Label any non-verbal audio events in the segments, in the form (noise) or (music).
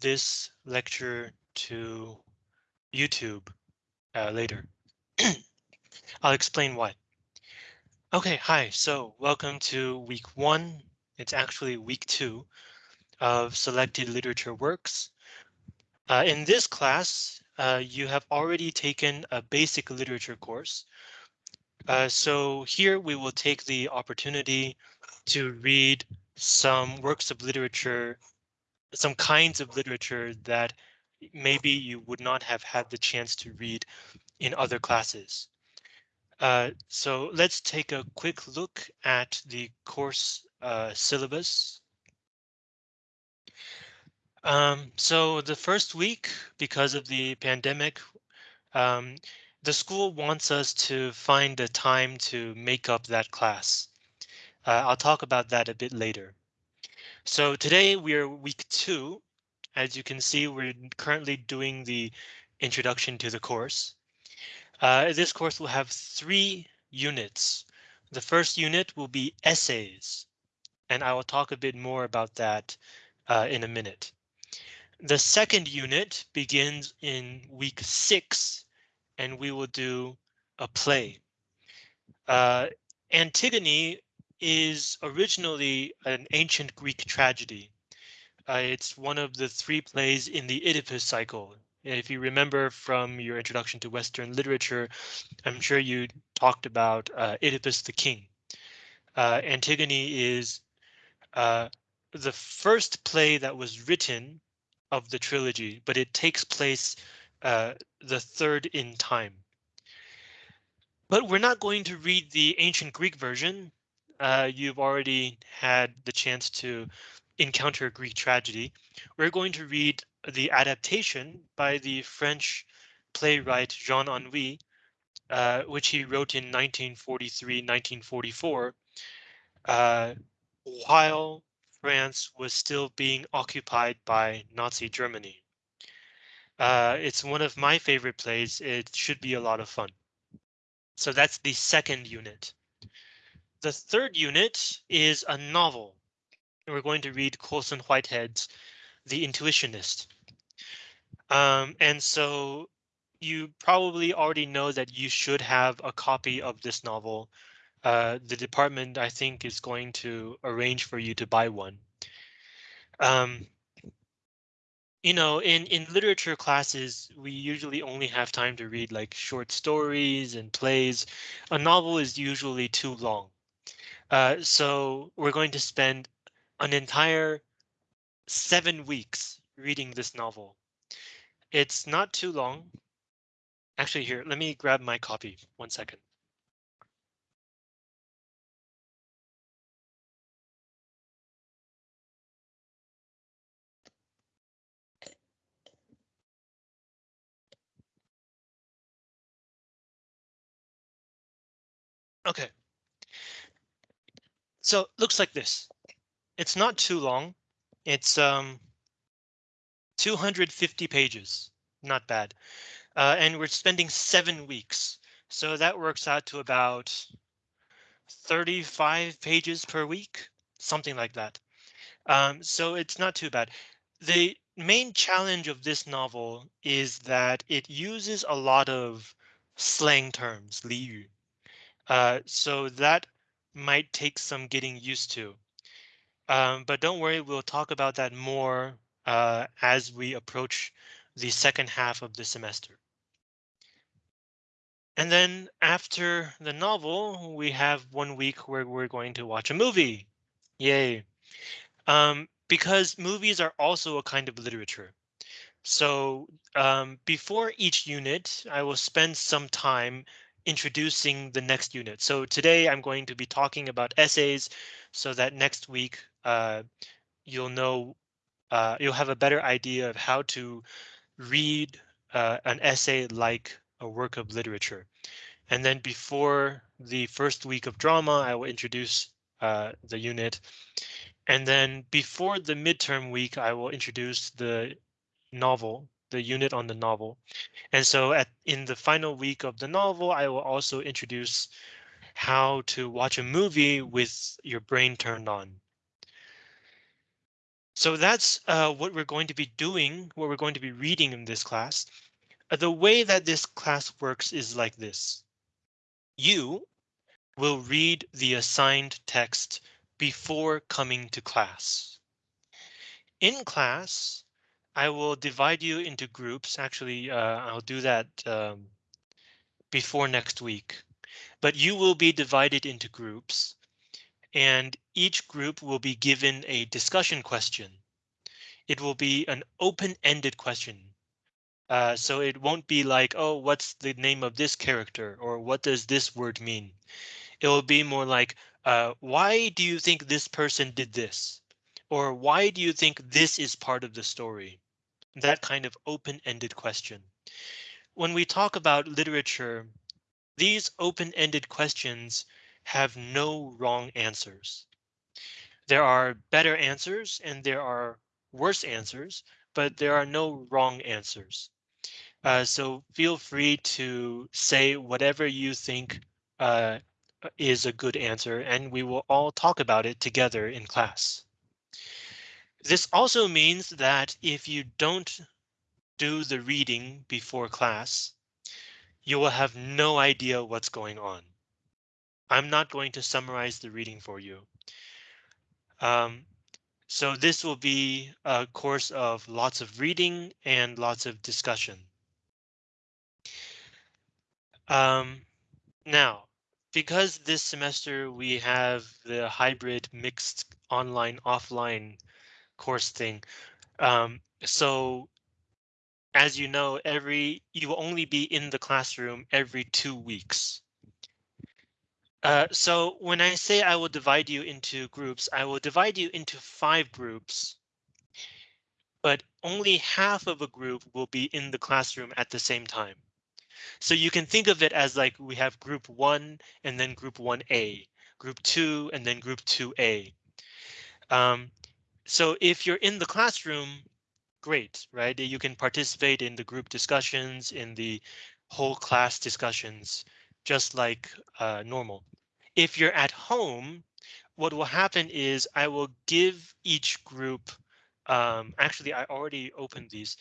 this lecture to YouTube uh, later. (clears throat) I'll explain why. Okay, hi, so welcome to week one. It's actually week two of selected literature works. Uh, in this class, uh, you have already taken a basic literature course. Uh, so here we will take the opportunity to read some works of literature, some kinds of literature that maybe you would not have had the chance to read in other classes. Uh, so let's take a quick look at the course uh, syllabus. Um, so the first week, because of the pandemic, um, the school wants us to find the time to make up that class. Uh, I'll talk about that a bit later. So today we are week two. As you can see, we're currently doing the introduction to the course. Uh, this course will have three units. The first unit will be essays, and I will talk a bit more about that uh, in a minute. The second unit begins in week six, and we will do a play. Uh, Antigone is originally an ancient Greek tragedy. Uh, it's one of the three plays in the Oedipus cycle. If you remember from your introduction to Western literature, I'm sure you talked about uh, Oedipus the King. Uh, Antigone is uh, the first play that was written of the trilogy, but it takes place uh, the third in time. But we're not going to read the ancient Greek version. Uh, you've already had the chance to encounter Greek tragedy. We're going to read the adaptation by the French playwright Jean Anouilh, uh, which he wrote in 1943-1944, uh, while France was still being occupied by Nazi Germany. Uh, it's one of my favorite plays. It should be a lot of fun. So that's the second unit. The third unit is a novel. And we're going to read Colson Whitehead's The Intuitionist. Um, and so you probably already know that you should have a copy of this novel uh, the department, I think, is going to arrange for you to buy one. Um, you know, in, in literature classes, we usually only have time to read like short stories and plays. A novel is usually too long. Uh, so we're going to spend an entire seven weeks reading this novel. It's not too long. Actually, here, let me grab my copy. One second. OK. So it looks like this. It's not too long. It's um 250 pages. Not bad. Uh, and we're spending seven weeks. So that works out to about 35 pages per week, something like that. Um, so it's not too bad. The main challenge of this novel is that it uses a lot of slang terms, 俚语. Uh, so that might take some getting used to. Um, but don't worry, we'll talk about that more uh, as we approach the second half of the semester. And then after the novel, we have one week where we're going to watch a movie. Yay. Um, because movies are also a kind of literature. So um, before each unit, I will spend some time introducing the next unit. So today I'm going to be talking about essays so that next week uh, you'll know uh, you'll have a better idea of how to read uh, an essay like a work of literature. And then before the first week of drama, I will introduce uh, the unit. And then before the midterm week, I will introduce the novel, the unit on the novel. And so at in the final week of the novel, I will also introduce how to watch a movie with your brain turned on. So that's uh, what we're going to be doing, what we're going to be reading in this class. Uh, the way that this class works is like this. You will read the assigned text before coming to class. In class, I will divide you into groups. Actually, uh, I'll do that um, before next week, but you will be divided into groups and each group will be given a discussion question. It will be an open-ended question. Uh, so it won't be like, oh, what's the name of this character or what does this word mean? It will be more like, uh, why do you think this person did this? Or why do you think this is part of the story? That kind of open-ended question. When we talk about literature, these open-ended questions have no wrong answers. There are better answers and there are worse answers, but there are no wrong answers. Uh, so feel free to say whatever you think uh, is a good answer and we will all talk about it together in class. This also means that if you don't do the reading before class, you will have no idea what's going on. I'm not going to summarize the reading for you. Um, so this will be a course of lots of reading and lots of discussion. Um, now, because this semester we have the hybrid mixed online offline course thing. Um, so as you know, every you will only be in the classroom every two weeks. Uh, so when I say I will divide you into groups, I will divide you into five groups. But only half of a group will be in the classroom at the same time. So you can think of it as like we have group one and then group 1A, group two and then group 2A. Um, so if you're in the classroom, great, right? You can participate in the group discussions, in the whole class discussions, just like uh, normal. If you're at home, what will happen is I will give each group. Um, actually, I already opened these.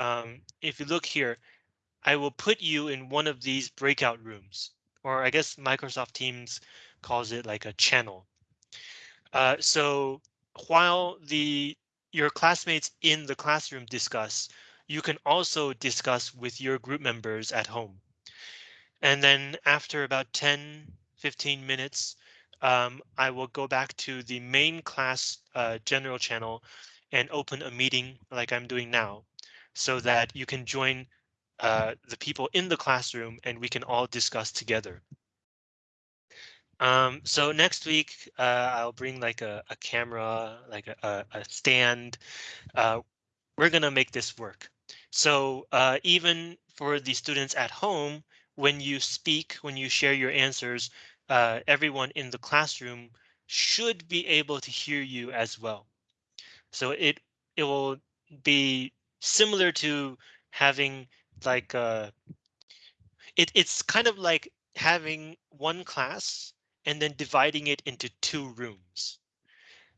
Um, if you look here, I will put you in one of these breakout rooms, or I guess Microsoft Teams calls it like a channel. Uh, so while the your classmates in the classroom discuss, you can also discuss with your group members at home. And then after about 10, 15 minutes, um, I will go back to the main class uh, general channel and open a meeting like I'm doing now so that you can join uh, the people in the classroom and we can all discuss together. Um, so next week, uh, I'll bring like a, a camera, like a, a stand. Uh, we're gonna make this work. So uh, even for the students at home, when you speak, when you share your answers, uh, everyone in the classroom should be able to hear you as well. So it it will be similar to having like uh it it's kind of like having one class and then dividing it into two rooms.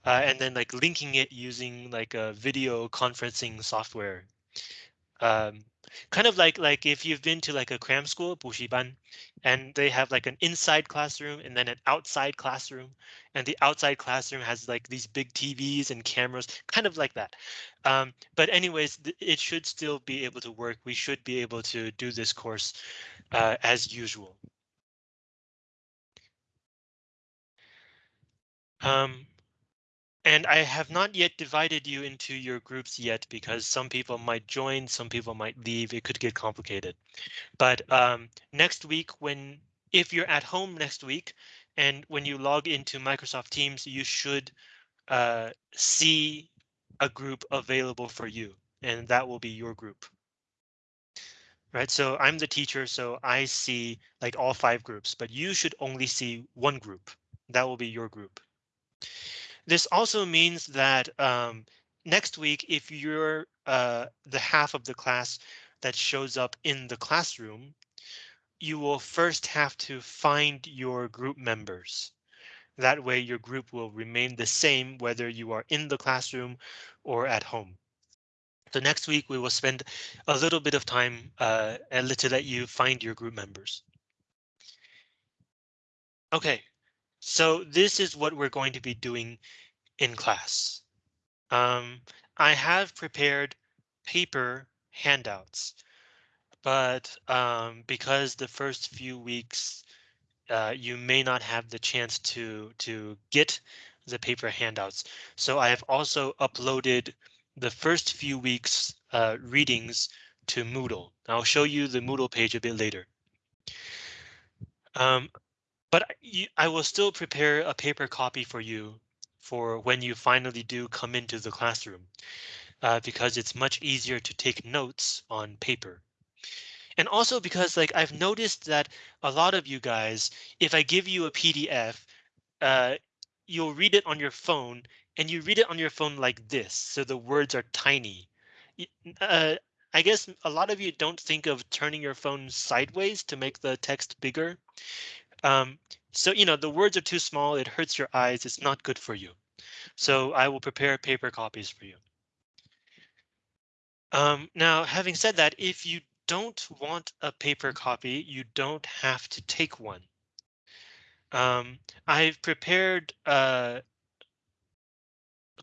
Uh, and then like linking it using like a video conferencing software. Um, kind of like like if you've been to like a cram school, Bushiban, and they have like an inside classroom and then an outside classroom, and the outside classroom has like these big TVs and cameras, kind of like that. Um, but anyways, it should still be able to work. We should be able to do this course uh, as usual. Um, and I have not yet divided you into your groups yet because some people might join, some people might leave. It could get complicated. But um, next week, when if you're at home next week and when you log into Microsoft Teams, you should uh, see a group available for you, and that will be your group. Right, so I'm the teacher, so I see like all five groups, but you should only see one group. That will be your group. This also means that um, next week, if you're uh, the half of the class that shows up in the classroom, you will first have to find your group members. That way your group will remain the same whether you are in the classroom or at home. So next week we will spend a little bit of time uh, to let you find your group members. OK, so this is what we're going to be doing in class. Um, I have prepared paper handouts, but um, because the first few weeks uh, you may not have the chance to to get the paper handouts. So I have also uploaded the first few weeks uh, readings to Moodle. I'll show you the Moodle page a bit later. Um, but I will still prepare a paper copy for you for when you finally do come into the classroom, uh, because it's much easier to take notes on paper. And also because like I've noticed that a lot of you guys, if I give you a PDF, uh, you'll read it on your phone and you read it on your phone like this. So the words are tiny. Uh, I guess a lot of you don't think of turning your phone sideways to make the text bigger. Um, so, you know, the words are too small. It hurts your eyes. It's not good for you. So I will prepare paper copies for you. Um, now, having said that, if you don't want a paper copy, you don't have to take one. Um, I've prepared uh,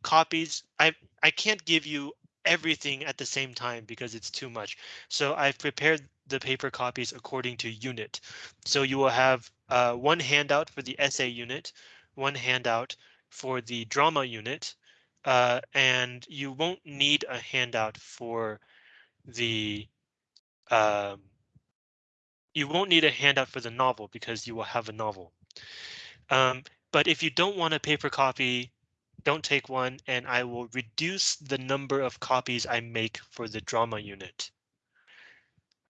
copies. I I can't give you everything at the same time because it's too much. So I've prepared the paper copies according to unit. So you will have uh, one handout for the essay unit, one handout for the drama unit, uh, and you won't need a handout for the um, you won't need a handout for the novel because you will have a novel. Um, but if you don't want a paper copy, don't take one and I will reduce the number of copies I make for the drama unit.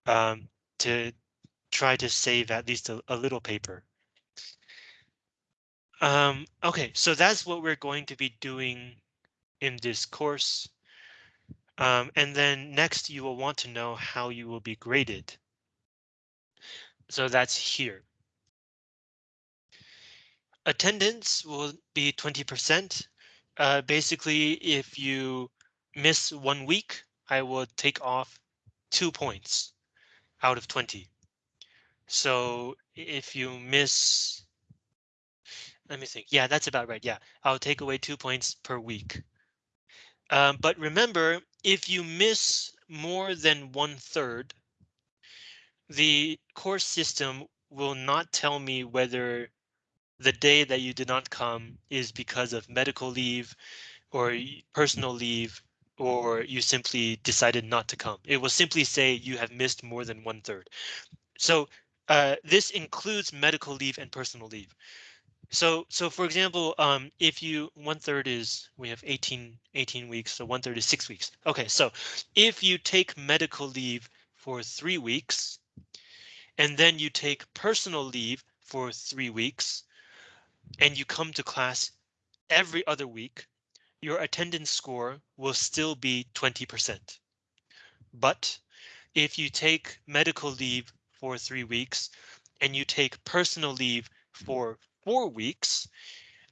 Um, to try to save at least a, a little paper. Um, OK, so that's what we're going to be doing in this course. Um, and then next you will want to know how you will be graded. So that's here. Attendance will be 20%. Uh, basically, if you miss one week, I will take off two points out of 20. So if you miss, let me think. Yeah, that's about right. Yeah, I'll take away two points per week. Um, but remember, if you miss more than one third, the course system will not tell me whether the day that you did not come is because of medical leave or personal leave or you simply decided not to come. It will simply say you have missed more than one third. So uh, this includes medical leave and personal leave. So so for example, um, if you one third is we have 18, 18 weeks, so one third is six weeks. OK, so if you take medical leave for three weeks and then you take personal leave for three weeks, and you come to class every other week, your attendance score will still be 20%. But if you take medical leave for three weeks and you take personal leave for four weeks,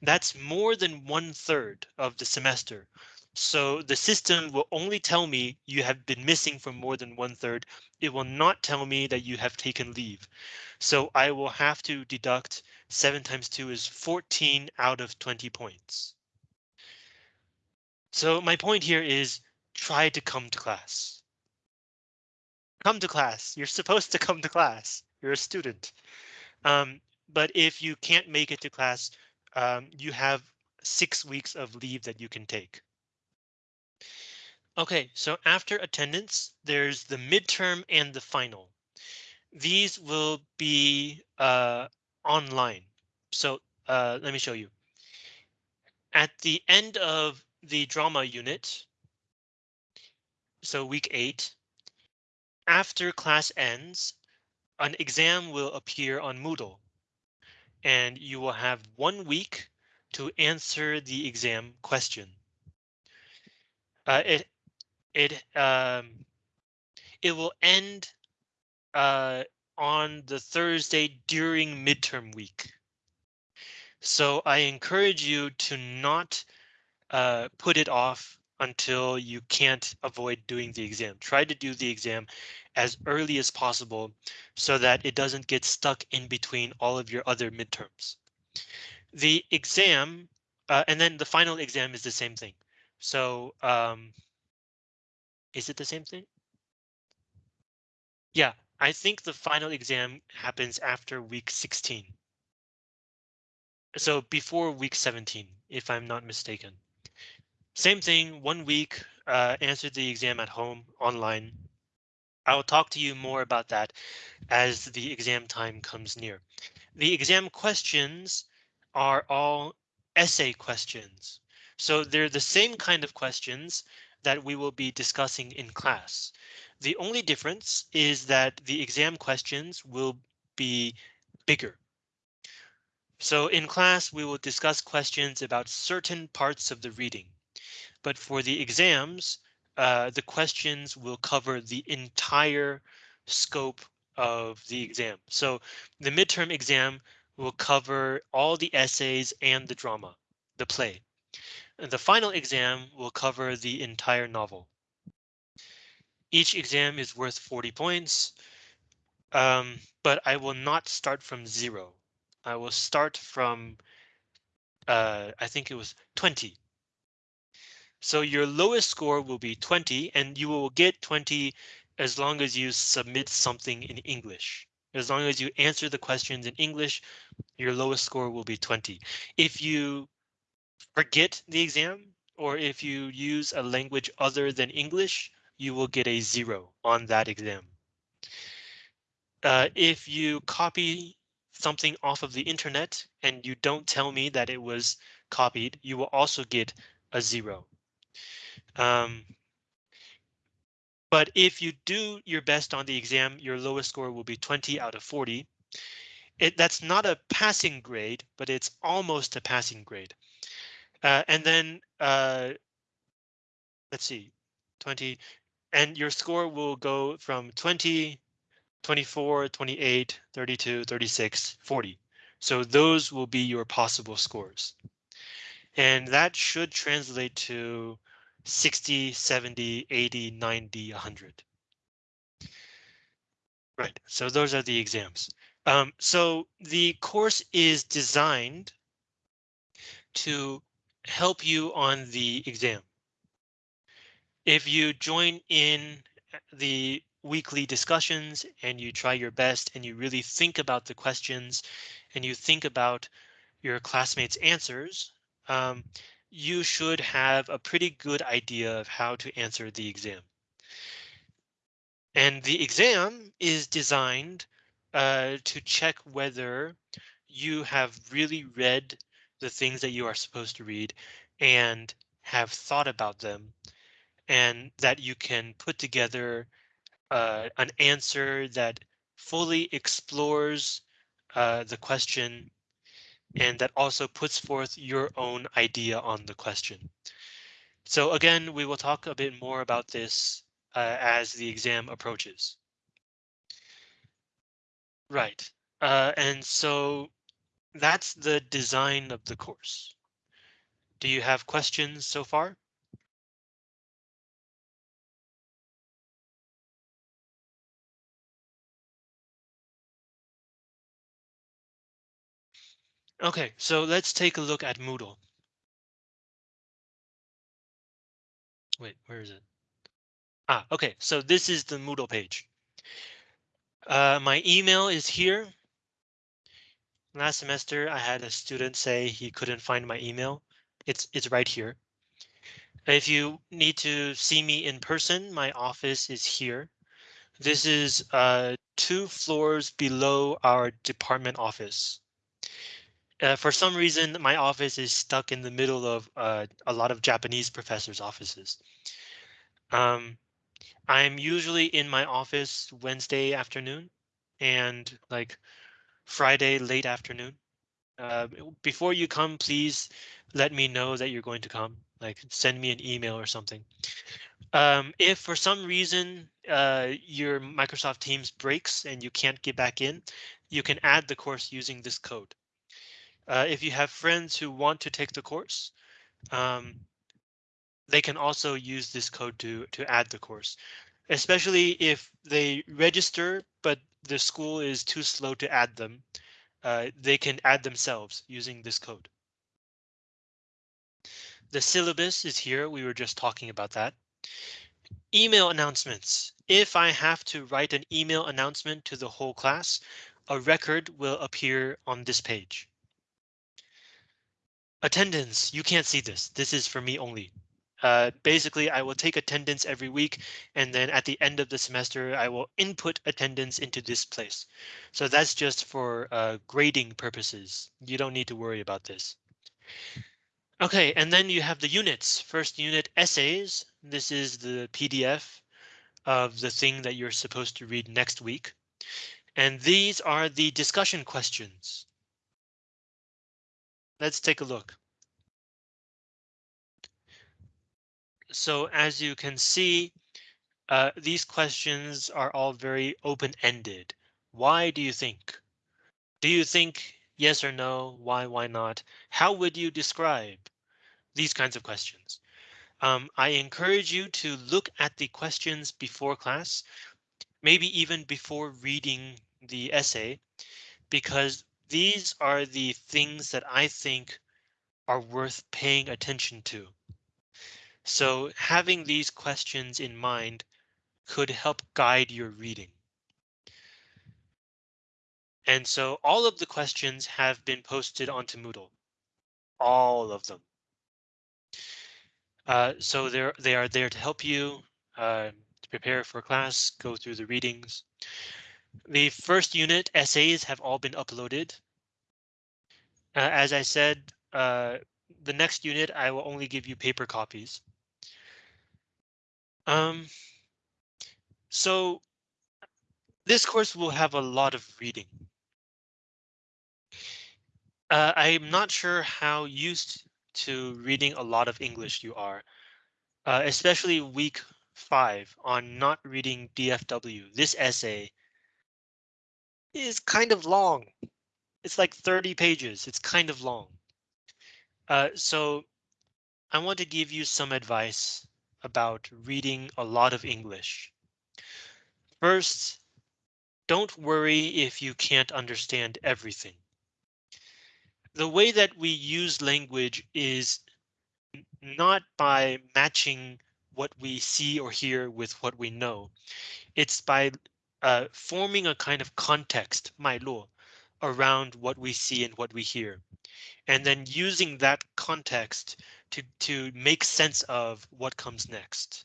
that's more than one third of the semester. So the system will only tell me you have been missing for more than one third. It will not tell me that you have taken leave. So I will have to deduct 7 times 2 is 14 out of 20 points. So my point here is try to come to class. Come to class. You're supposed to come to class. You're a student. Um, but if you can't make it to class, um, you have six weeks of leave that you can take. OK, so after attendance, there's the midterm and the final. These will be uh, online. So uh, let me show you. At the end of the drama unit, so week eight, after class ends, an exam will appear on Moodle. And you will have one week to answer the exam question. Uh, it it um, it will end uh, on the Thursday during midterm week. So I encourage you to not uh, put it off until you can't avoid doing the exam. Try to do the exam as early as possible so that it doesn't get stuck in between all of your other midterms. The exam uh, and then the final exam is the same thing. So um, is it the same thing? Yeah, I think the final exam happens after week 16. So before week 17, if I'm not mistaken. Same thing, one week, uh, answer the exam at home online. I'll talk to you more about that as the exam time comes near. The exam questions are all essay questions. So they're the same kind of questions that we will be discussing in class. The only difference is that the exam questions will be bigger. So in class, we will discuss questions about certain parts of the reading. But for the exams, uh, the questions will cover the entire scope of the exam. So the midterm exam will cover all the essays and the drama, the play. And the final exam will cover the entire novel. Each exam is worth 40 points, um, but I will not start from zero. I will start from, uh, I think it was 20. So your lowest score will be 20 and you will get 20 as long as you submit something in English. As long as you answer the questions in English, your lowest score will be 20. If you forget the exam or if you use a language other than English, you will get a zero on that exam. Uh, if you copy something off of the internet and you don't tell me that it was copied, you will also get a zero. Um, but if you do your best on the exam, your lowest score will be 20 out of 40. It, that's not a passing grade, but it's almost a passing grade. Uh, and then uh, let's see, 20, and your score will go from 20, 24, 28, 32, 36, 40. So those will be your possible scores. And that should translate to 60, 70, 80, 90, 100. Right, so those are the exams. Um, so the course is designed to help you on the exam. If you join in the weekly discussions and you try your best and you really think about the questions and you think about your classmates answers, um, you should have a pretty good idea of how to answer the exam. And the exam is designed uh, to check whether you have really read the things that you are supposed to read and have thought about them and that you can put together uh, an answer that fully explores uh, the question and that also puts forth your own idea on the question. So again, we will talk a bit more about this uh, as the exam approaches. Right, uh, and so that's the design of the course. Do you have questions so far? OK, so let's take a look at Moodle. Wait, where is it? Ah, OK, so this is the Moodle page. Uh, my email is here. Last semester, I had a student say he couldn't find my email. It's it's right here. If you need to see me in person, my office is here. This is uh, two floors below our department office. Uh, for some reason, my office is stuck in the middle of uh, a lot of Japanese professors' offices. Um, I'm usually in my office Wednesday afternoon and like Friday late afternoon. Uh, before you come, please let me know that you're going to come. Like send me an email or something. Um, if for some reason uh, your Microsoft Teams breaks and you can't get back in, you can add the course using this code. Uh, if you have friends who want to take the course, um, they can also use this code to to add the course, especially if they register, but the school is too slow to add them. Uh, they can add themselves using this code. The syllabus is here. We were just talking about that. Email announcements. If I have to write an email announcement to the whole class, a record will appear on this page. Attendance, you can't see this. This is for me only. Uh, basically, I will take attendance every week, and then at the end of the semester, I will input attendance into this place. So that's just for uh, grading purposes. You don't need to worry about this. OK, and then you have the units. First unit essays. This is the PDF of the thing that you're supposed to read next week. And these are the discussion questions. Let's take a look. So as you can see, uh, these questions are all very open-ended. Why do you think? Do you think yes or no? Why, why not? How would you describe these kinds of questions? Um, I encourage you to look at the questions before class, maybe even before reading the essay, because these are the things that I think are worth paying attention to. So having these questions in mind could help guide your reading. And so all of the questions have been posted onto Moodle. All of them. Uh, so they're, they are there to help you uh, to prepare for class, go through the readings. The first unit essays have all been uploaded. Uh, as I said, uh, the next unit, I will only give you paper copies. Um, so this course will have a lot of reading. Uh, I'm not sure how used to reading a lot of English you are, uh, especially week five on not reading DFW. This essay is kind of long. It's like 30 pages. It's kind of long. Uh, so I want to give you some advice about reading a lot of English. First, don't worry if you can't understand everything. The way that we use language is not by matching what we see or hear with what we know. It's by uh, forming a kind of context, my 脉络, around what we see and what we hear, and then using that context to, to make sense of what comes next.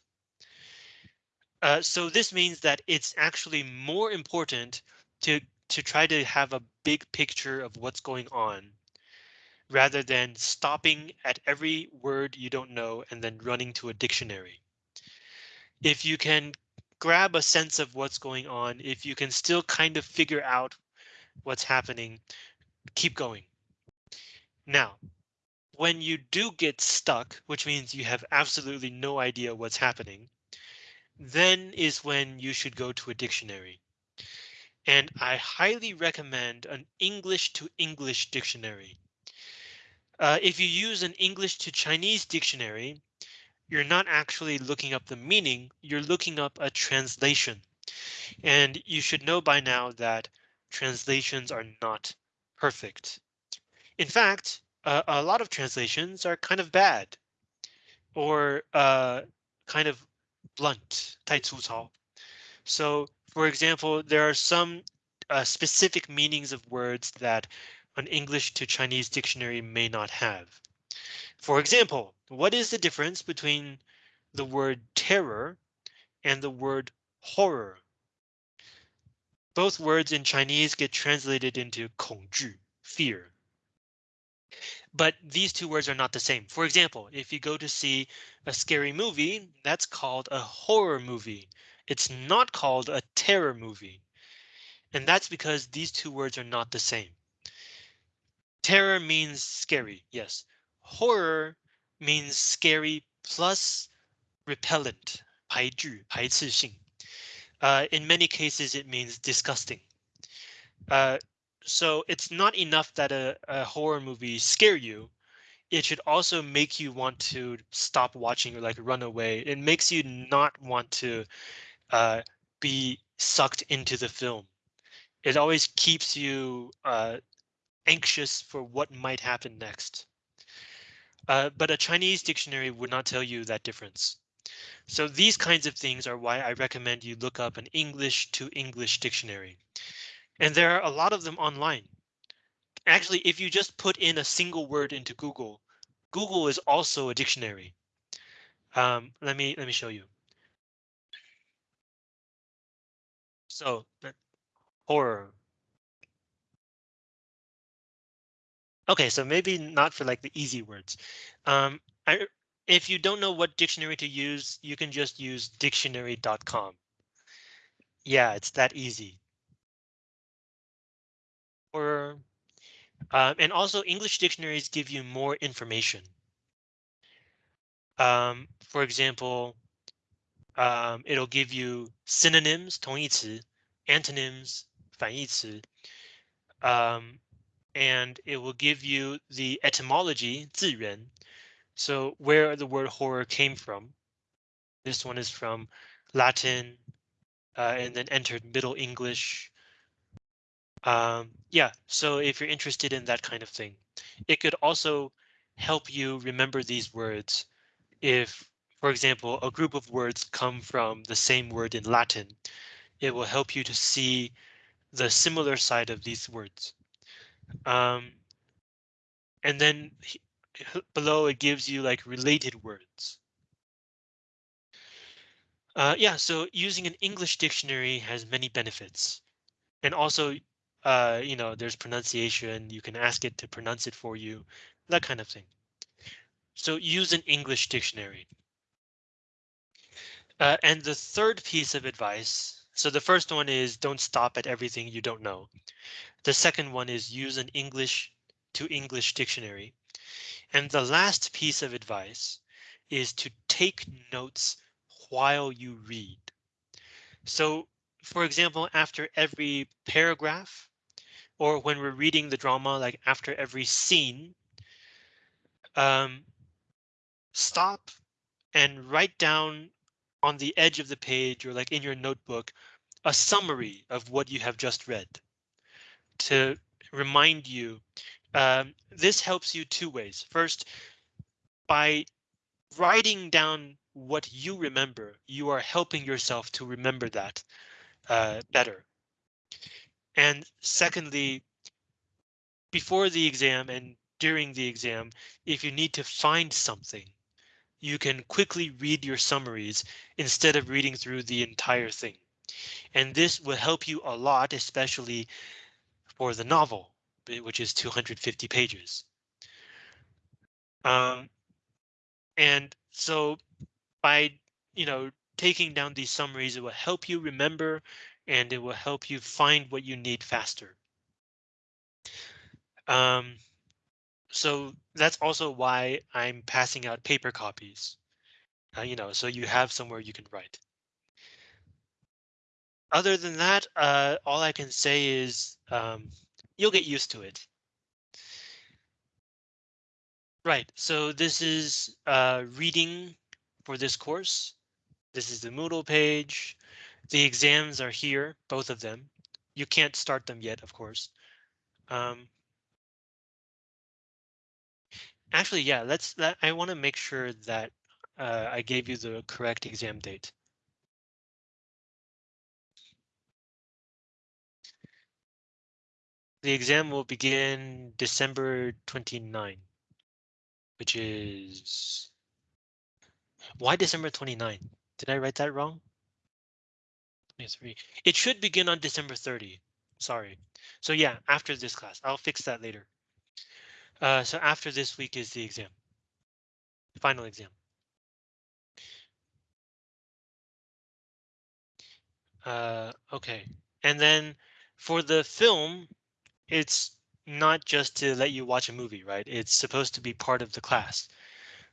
Uh, so this means that it's actually more important to to try to have a big picture of what's going on rather than stopping at every word you don't know and then running to a dictionary. If you can grab a sense of what's going on, if you can still kind of figure out what's happening, keep going. Now, when you do get stuck, which means you have absolutely no idea what's happening, then is when you should go to a dictionary. And I highly recommend an English to English dictionary. Uh, if you use an English to Chinese dictionary, you're not actually looking up the meaning, you're looking up a translation. And you should know by now that translations are not perfect. In fact, uh, a lot of translations are kind of bad or uh, kind of blunt, 太粗糙. So, for example, there are some uh, specific meanings of words that an English to Chinese dictionary may not have. For example, what is the difference between the word terror and the word horror? Both words in Chinese get translated into 恐惧, fear. But these two words are not the same. For example, if you go to see a scary movie, that's called a horror movie. It's not called a terror movie. And that's because these two words are not the same. Terror means scary, yes Horror means scary plus repellent, 排拒,排斥性. Uh, in many cases, it means disgusting. Uh, so it's not enough that a, a horror movie scare you. It should also make you want to stop watching or like run away. It makes you not want to uh, be sucked into the film. It always keeps you uh, anxious for what might happen next. Uh, but a Chinese dictionary would not tell you that difference. So these kinds of things are why I recommend you look up an English to English dictionary. And there are a lot of them online. Actually, if you just put in a single word into Google, Google is also a dictionary. Um, let me let me show you. So horror. OK, so maybe not for like the easy words. Um, I, if you don't know what dictionary to use, you can just use dictionary.com. Yeah, it's that easy. Or um, and also English dictionaries give you more information. Um, for example, um, it'll give you synonyms 同义词, antonyms 反义词, um, and it will give you the etymology 字源, so where the word horror came from. This one is from Latin uh, and then entered Middle English. Um, yeah, so if you're interested in that kind of thing, it could also help you remember these words. If, for example, a group of words come from the same word in Latin, it will help you to see the similar side of these words. Um, and then below it gives you like related words. Uh, yeah, so using an English dictionary has many benefits. And also, uh, you know, there's pronunciation. You can ask it to pronounce it for you, that kind of thing. So use an English dictionary. Uh, and the third piece of advice. So the first one is don't stop at everything you don't know. The second one is use an English to English dictionary. And the last piece of advice is to take notes while you read. So, for example, after every paragraph, or when we're reading the drama, like after every scene, um, stop and write down on the edge of the page or like in your notebook, a summary of what you have just read to remind you. Um, this helps you two ways. First, by writing down what you remember, you are helping yourself to remember that uh, better. And secondly, before the exam and during the exam, if you need to find something, you can quickly read your summaries instead of reading through the entire thing. And this will help you a lot, especially for the novel, which is 250 pages. Um, and so by, you know, taking down these summaries, it will help you remember and it will help you find what you need faster. Um, so that's also why I'm passing out paper copies, uh, you know, so you have somewhere you can write. Other than that, uh, all I can say is um, you'll get used to it. Right, so this is uh, reading for this course. This is the Moodle page. The exams are here, both of them. You can't start them yet, of course. Um, actually, yeah, let's. I want to make sure that uh, I gave you the correct exam date. The exam will begin December 29 which is why December 29? Did I write that wrong? 23. It should begin on December 30. Sorry. So yeah, after this class, I'll fix that later. Uh, so after this week is the exam. Final exam. Uh, okay, and then for the film, it's not just to let you watch a movie, right? It's supposed to be part of the class.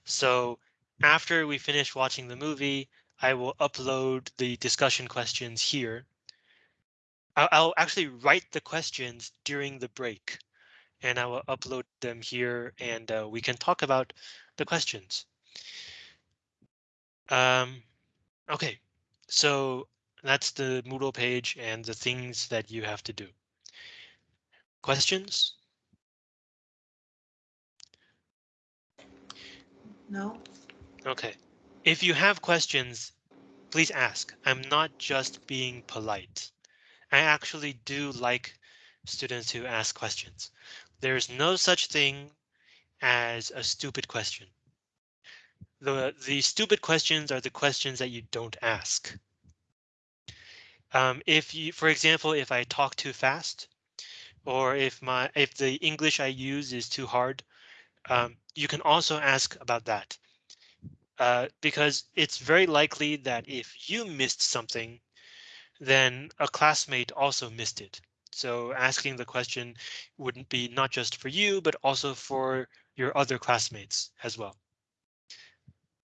So after we finish watching the movie, I will upload the discussion questions here. I'll, I'll actually write the questions during the break and I will upload them here and uh, we can talk about the questions. Um, okay, so that's the Moodle page and the things that you have to do. Questions? No. Okay, if you have questions, please ask. I'm not just being polite. I actually do like students who ask questions. There's no such thing as a stupid question. The, the stupid questions are the questions that you don't ask. Um, if you, for example, if I talk too fast, or if my if the English I use is too hard, um, you can also ask about that. Uh, because it's very likely that if you missed something, then a classmate also missed it. So asking the question wouldn't be not just for you, but also for your other classmates as well.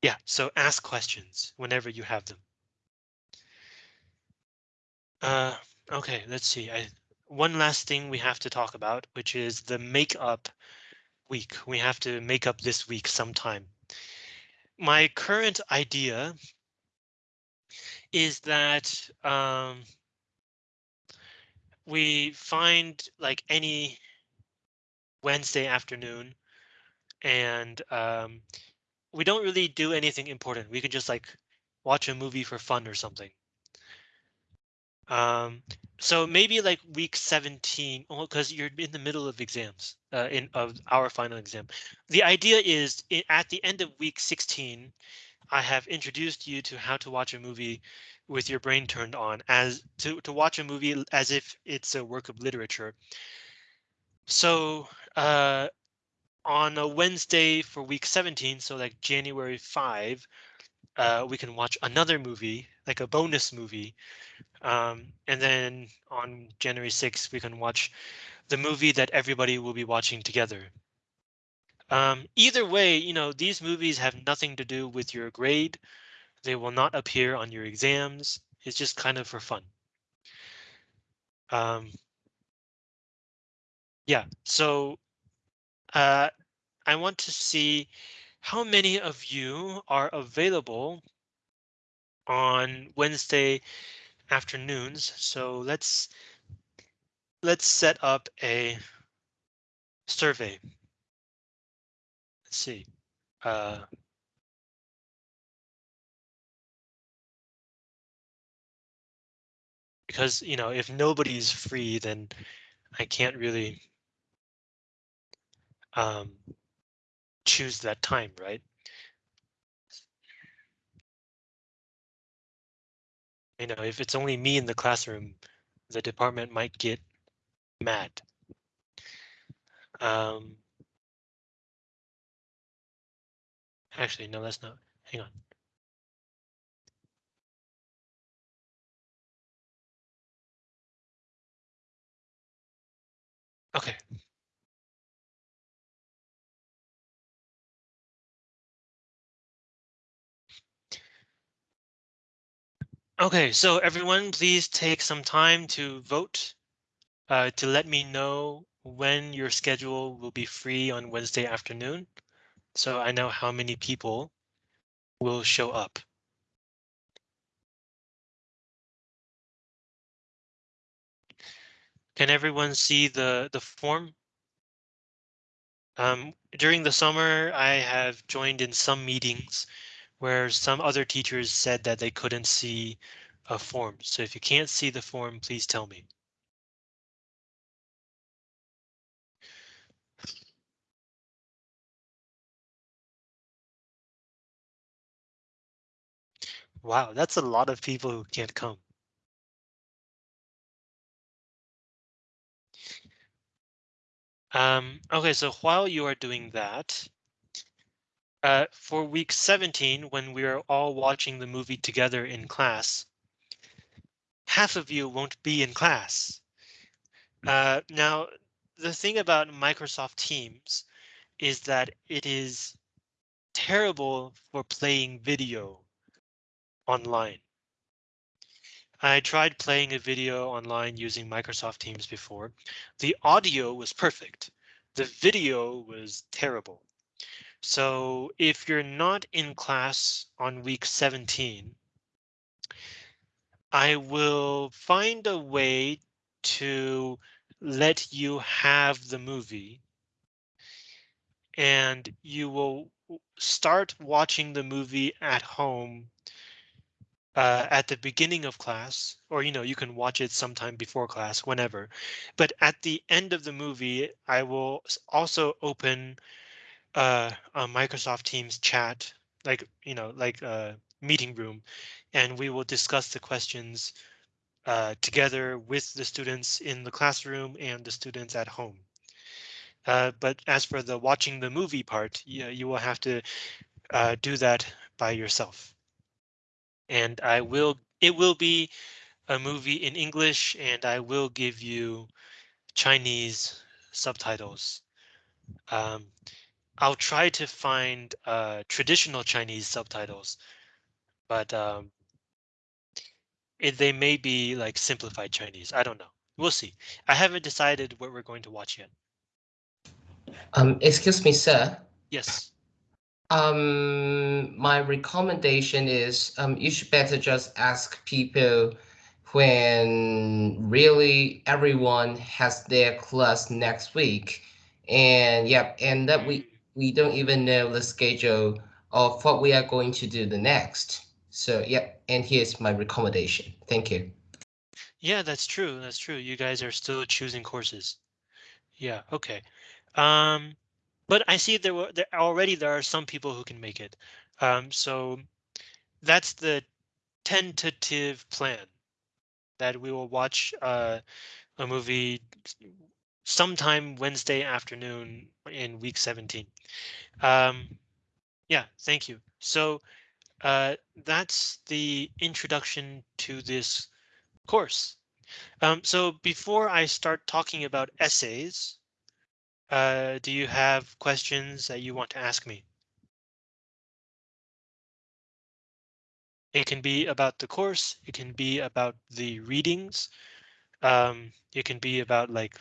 Yeah, so ask questions whenever you have them. Uh, okay, let's see. I, one last thing we have to talk about, which is the makeup week. We have to make up this week sometime. My current idea is that um, we find like any Wednesday afternoon and um, we don't really do anything important. We can just like watch a movie for fun or something. Um, so maybe like week 17, because you're in the middle of exams uh, in of our final exam. The idea is at the end of week 16, I have introduced you to how to watch a movie with your brain turned on as to, to watch a movie as if it's a work of literature. So uh, on a Wednesday for week 17, so like January 5, uh, we can watch another movie, like a bonus movie. Um, and then on January 6th, we can watch the movie that everybody will be watching together. Um, either way, you know, these movies have nothing to do with your grade. They will not appear on your exams. It's just kind of for fun. Um, yeah, so uh, I want to see how many of you are available on Wednesday afternoons. So let's let's set up a survey. Let's see. Uh, because, you know, if nobody's free, then I can't really um, choose that time, right? You know, if it's only me in the classroom, the department might get mad. Um, actually, no, that's not. Hang on. Okay. Okay, so everyone, please take some time to vote uh, to let me know when your schedule will be free on Wednesday afternoon. So I know how many people will show up. Can everyone see the, the form? Um, during the summer, I have joined in some meetings where some other teachers said that they couldn't see a form. So if you can't see the form, please tell me. Wow, that's a lot of people who can't come. Um, okay, so while you are doing that, uh, for week 17, when we are all watching the movie together in class, half of you won't be in class. Uh, now, the thing about Microsoft Teams is that it is terrible for playing video online. I tried playing a video online using Microsoft Teams before. The audio was perfect. The video was terrible. So if you're not in class on week 17, I will find a way to let you have the movie and you will start watching the movie at home uh, at the beginning of class, or you know, you can watch it sometime before class, whenever. But at the end of the movie, I will also open uh, a Microsoft Teams chat, like you know, like a meeting room, and we will discuss the questions uh, together with the students in the classroom and the students at home. Uh, but as for the watching the movie part, yeah, you will have to uh, do that by yourself. And I will, it will be a movie in English and I will give you Chinese subtitles. Um, I'll try to find uh, traditional Chinese subtitles, but um, it, they may be like simplified Chinese. I don't know. We'll see. I haven't decided what we're going to watch yet. Um, excuse me, sir. Yes. Um, my recommendation is um, you should better just ask people when really everyone has their class next week. And yep, and that we we don't even know the schedule of what we are going to do the next. So yeah, and here's my recommendation. Thank you. Yeah, that's true. That's true. You guys are still choosing courses. Yeah, okay. Um, but I see there were there already there are some people who can make it. Um, so that's the tentative plan that we will watch uh, a movie sometime Wednesday afternoon in week 17. Um, yeah, thank you. So uh, that's the introduction to this course. Um, so before I start talking about essays, uh, do you have questions that you want to ask me? It can be about the course. It can be about the readings. Um, it can be about like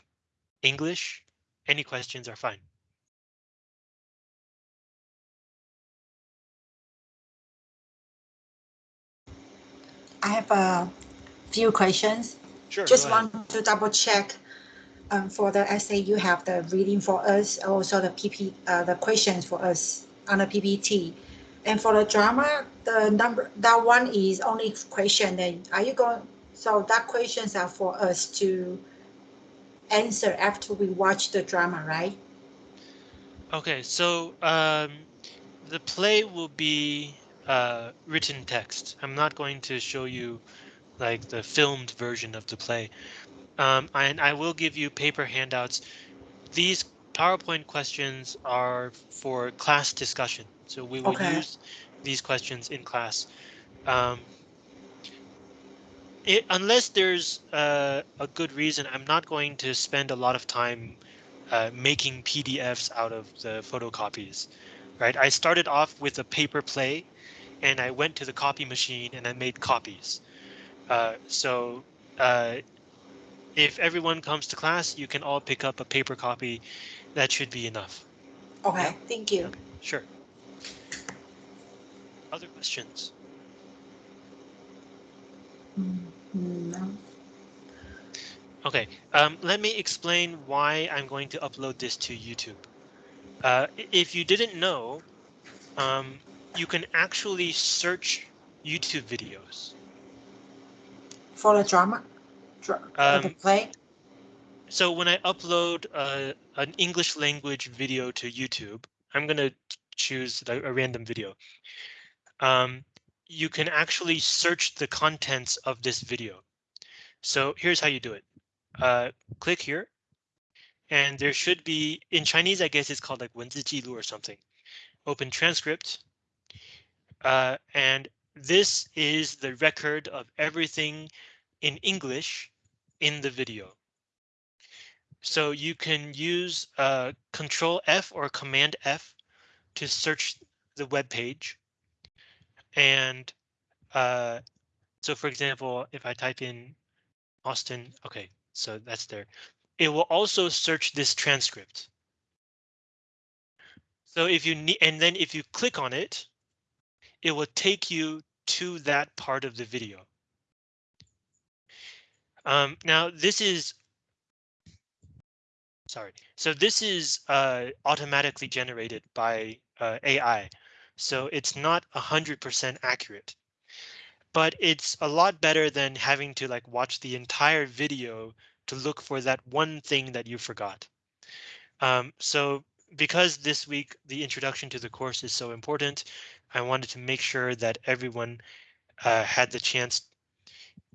English. Any questions are fine. I have a few questions. Sure. Just want to double check um, for the essay, you have the reading for us, also the PP, uh, the questions for us on the PPT. And for the drama, the number, that one is only question, then are you going, so that questions are for us to answer after we watch the drama, right? Okay, so um, the play will be uh, written text. I'm not going to show you like the filmed version of the play. Um, and I will give you paper handouts. These PowerPoint questions are for class discussion. So we will Okay. use these questions in class. Um, it, unless there's uh, a good reason, I'm not going to spend a lot of time uh, making PDFs out of the photocopies, right? I started off with a paper play and I went to the copy machine and I made copies. Uh, so uh, if everyone comes to class, you can all pick up a paper copy. That should be enough. Okay, thank you. Sure. Other questions? Mm, no. Okay, um, let me explain why I'm going to upload this to YouTube. Uh, if you didn't know, um, you can actually search YouTube videos. For the drama, dra- uh, the Um, play, So when I upload uh, an English language video to YouTube, I'm going to choose a, a random video. Um, you can actually search the contents of this video. So here's how you do it. Uh, click here. And there should be in Chinese, I guess it's called like Wenziji or something. Open transcript. Uh, and this is the record of everything in English in the video. So you can use uh, Control F or Command F to search the web page and uh, So for example, if I type in Austin, okay, so that's there. It will also search this transcript. So if you need, and then if you click on it, it will take you to that part of the video. Um, now this is sorry. So this is uh, automatically generated by uh, AI. So it's not 100% accurate. But it's a lot better than having to like watch the entire video to look for that one thing that you forgot. Um, so because this week the introduction to the course is so important, I wanted to make sure that everyone uh, had the chance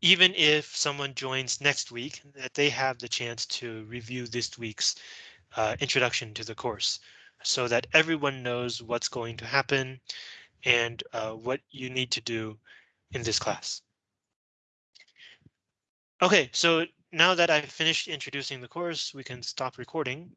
even if someone joins next week, that they have the chance to review this week's uh, introduction to the course so that everyone knows what's going to happen and uh, what you need to do in this class. OK, so now that I've finished introducing the course, we can stop recording